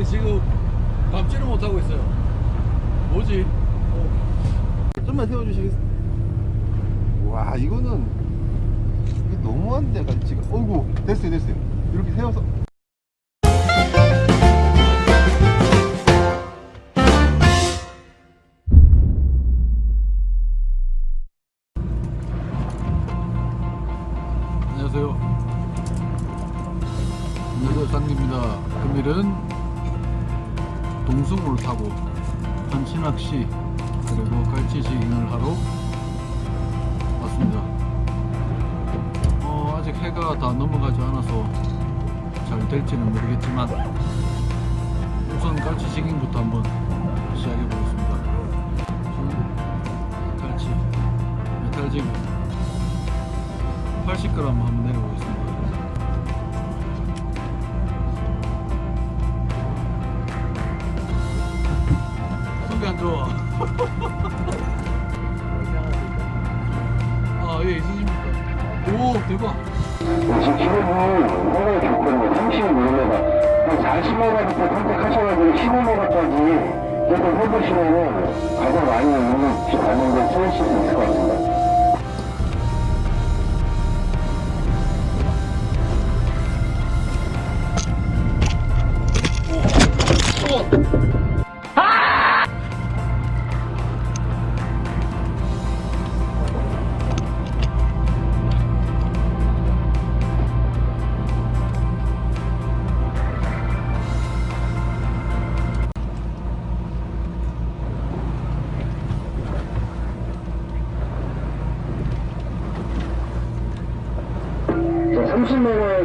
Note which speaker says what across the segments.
Speaker 1: 아니 지금 감지를 못하고 있어요. 뭐지?
Speaker 2: 좀만 세워주시겠어요? 와 이거는 너무한데 갈치가 어이구 됐어요 됐어요. 이렇게 세워서.
Speaker 1: 안녕하세요. 안녕하세요 상입니다. 금일은 동승호를 타고 한치낚시 그리고 갈치 지깅을 하러 왔습니다. 어, 아직 해가 다 넘어가지 않아서 잘 될지는 모르겠지만 우선 갈치 지깅부터 한번 시작해 보겠습니다. 갈치 메탈지깅 80g 한번 내려보겠습니다.
Speaker 3: 한 40m부터 선택하셔가지고 15m까지 계속 해보시면은 가장 많이 있는 반응을 쓰실 수 있을 것 같습니다.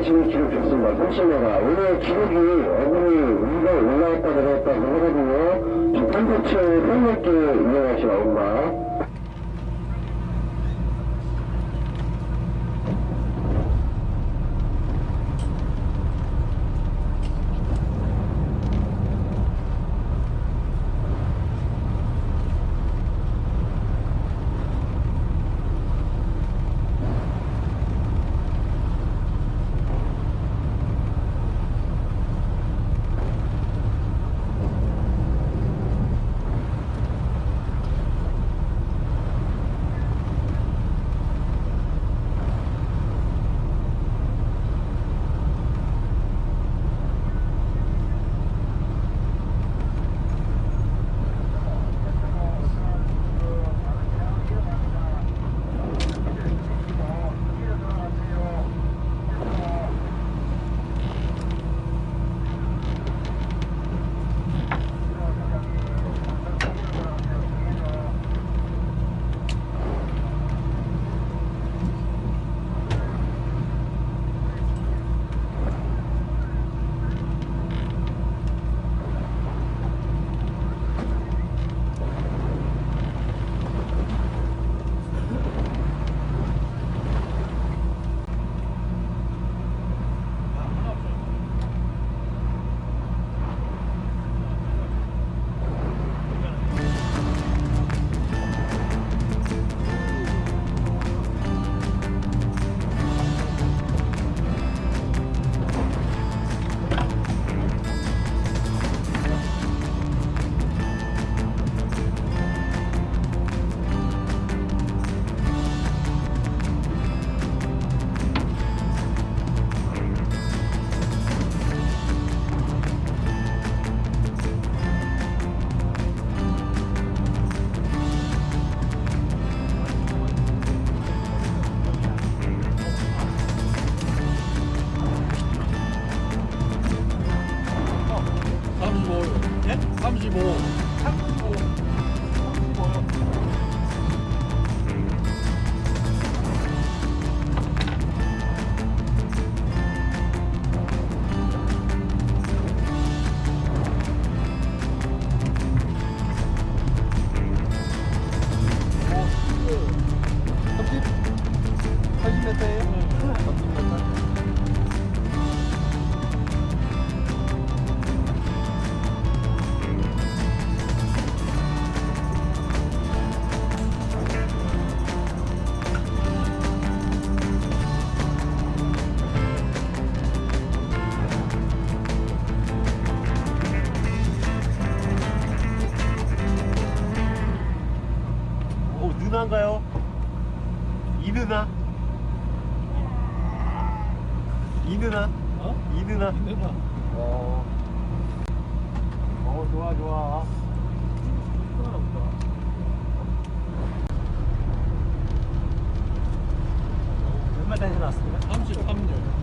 Speaker 3: 30m 지금 기록 좋습니다. 30m. 오늘 기록이 어금니 위가 올라왔다 내려왔다 그러거든요. 저 펜터치 헬멧도 이용하시면 엄마. 가능한가요?
Speaker 2: 이 누나? 이 누나?
Speaker 1: 어?
Speaker 2: 이 누나?
Speaker 1: 이 누나
Speaker 2: 어, 어 좋아 좋아
Speaker 4: 얼마 다시 나왔습니까?
Speaker 1: 33년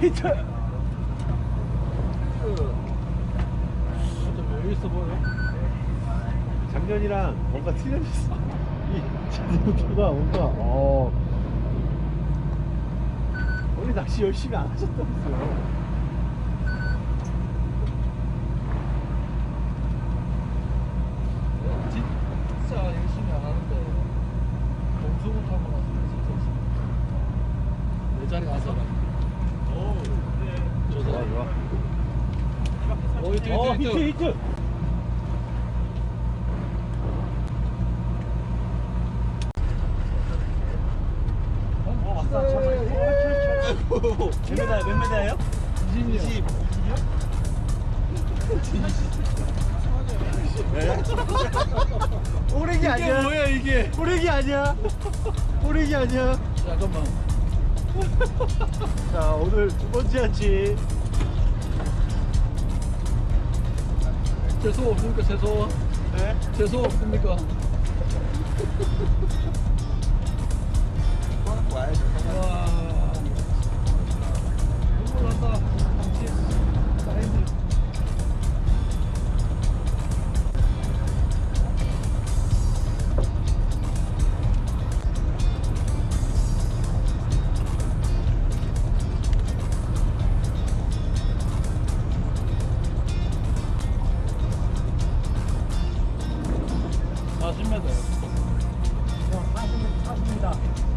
Speaker 4: 히트.
Speaker 1: 좀 여유 있어 보여
Speaker 2: 작년이랑 뭔가 틀려졌어. 이 자동차가 뭔가, 어. 원래 낚시 열심히 안 하셨다면서요.
Speaker 1: 진짜 열심히 안 하는데 공수부터 한번 왔으면 진짜 열심히 내 자리 가서 저
Speaker 2: 좋아,
Speaker 1: 사람
Speaker 2: 좋아.
Speaker 1: 어 히트
Speaker 4: 어,
Speaker 1: 히트
Speaker 4: 히트,
Speaker 1: 히트.
Speaker 4: 어. 잠깐만. 몇 메다, 몇 메다예요?
Speaker 1: 20년
Speaker 2: 오래기 아니야.
Speaker 1: 뭐야 이게
Speaker 2: 오래기 아니야. 오래기 아니야.
Speaker 1: 잠깐만
Speaker 2: 자, 오늘 두 번째 한치.
Speaker 1: 채소 없습니까 채소
Speaker 2: 네?
Speaker 1: 채소 없습니까? 와 눈물 사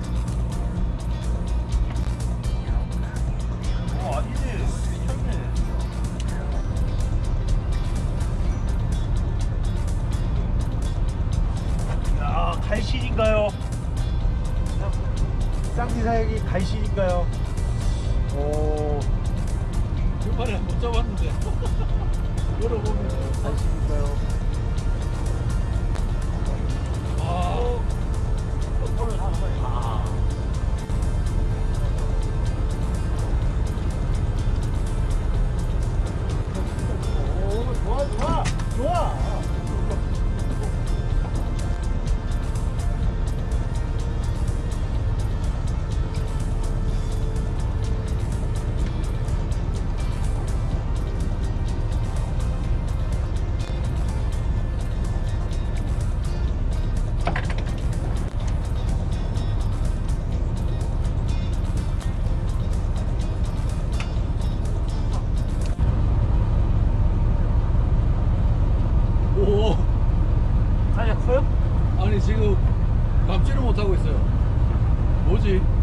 Speaker 1: 뭐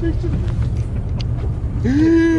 Speaker 1: 출출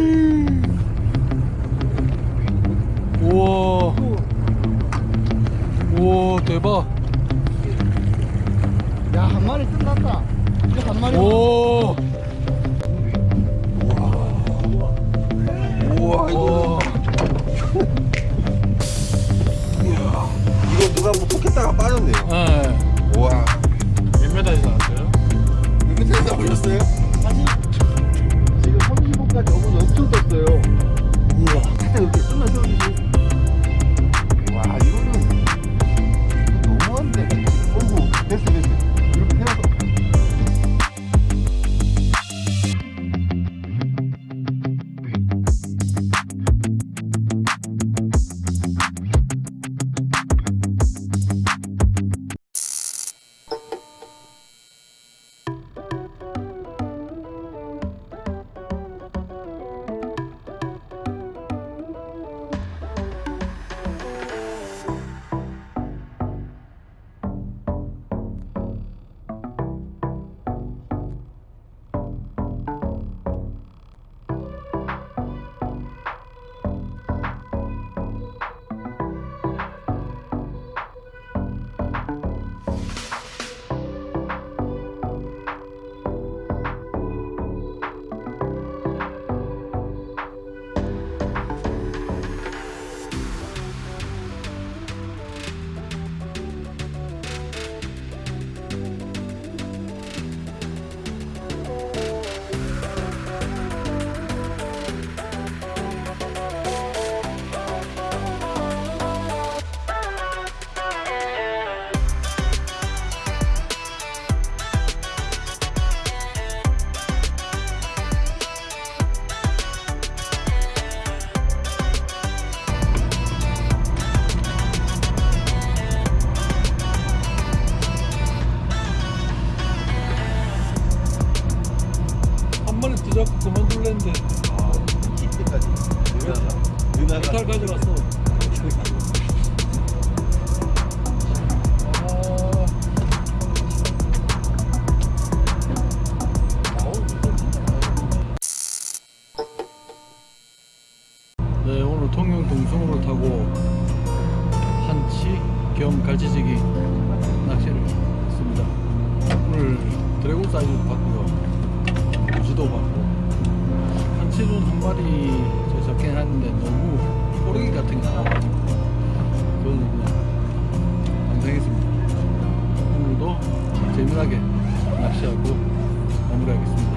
Speaker 1: 통영 동성으로 타고 한치 겸 갈치지기 낚시를 했습니다. 오늘 드래곤 사이즈 봤고요. 무지도 봤고. 한치는 한 마리 제가 잡긴 했는데 너무 호르기 같은 게 나와가지고 그거는 그냥 방생했습니다. 오늘도 재미나게 낚시하고 마무리하겠습니다